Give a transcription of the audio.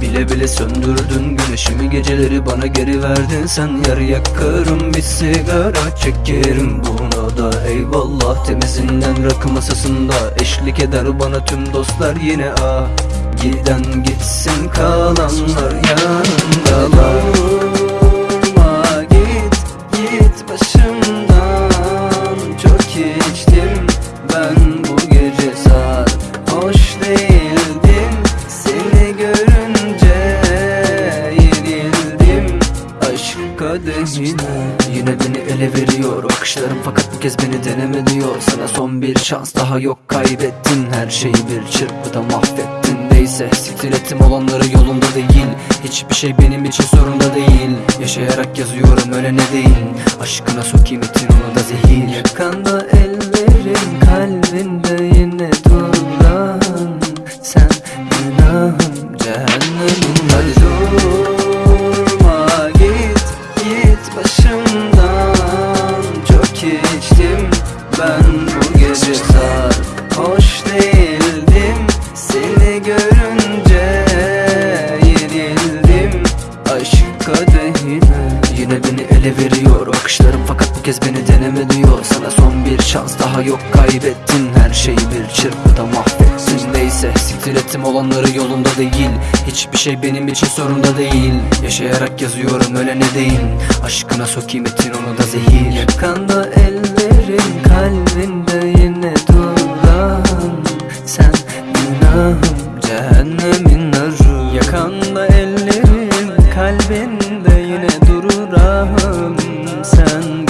Bile bile söndürdün güneşimi geceleri bana geri verdin. Sen yer yakarım bir sigara çekerim Buna da. Eyvallah temizinden rakı masasında Eşlik eder bana tüm dostlar yine. Ah Giden gitsin kalanlar yanımdalar Aşk kadehine Yine beni ele veriyor. Bakışlarım Fakat bu kez beni deneme diyor. Sana son bir şans daha yok kaybettin. Her şeyi bir çırpıda mahvettin. Neyse siktir ettim olanları yolunda değil. Hiçbir şey benim için sorunda değil. Yaşayarak yazıyorum ölene değil. Aşkına sokayım itin onu da zehir. Yakanda içtim. Ben bu gece sarhoş değildim. Seni görünce yenildim. Aşk kadehine Yine. Beni ele veriyor. Bakışlarım Fakat bu kez beni deneme diyor Sana son bir şans daha yok. Kaybettin Her şeyi bir çırpıda mahvettin. Neyse siktir ettim. Olanları yolunda değil. Hiçbir şey benim için sorunda değil. Yaşayarak yazıyorum ölene değil. Aşkına sokayım etin onu da zehir. Yakanda kalbinde yine duran Sen günahım cehennemin narı. Yakanda ellerin kalbinde yine duran Sen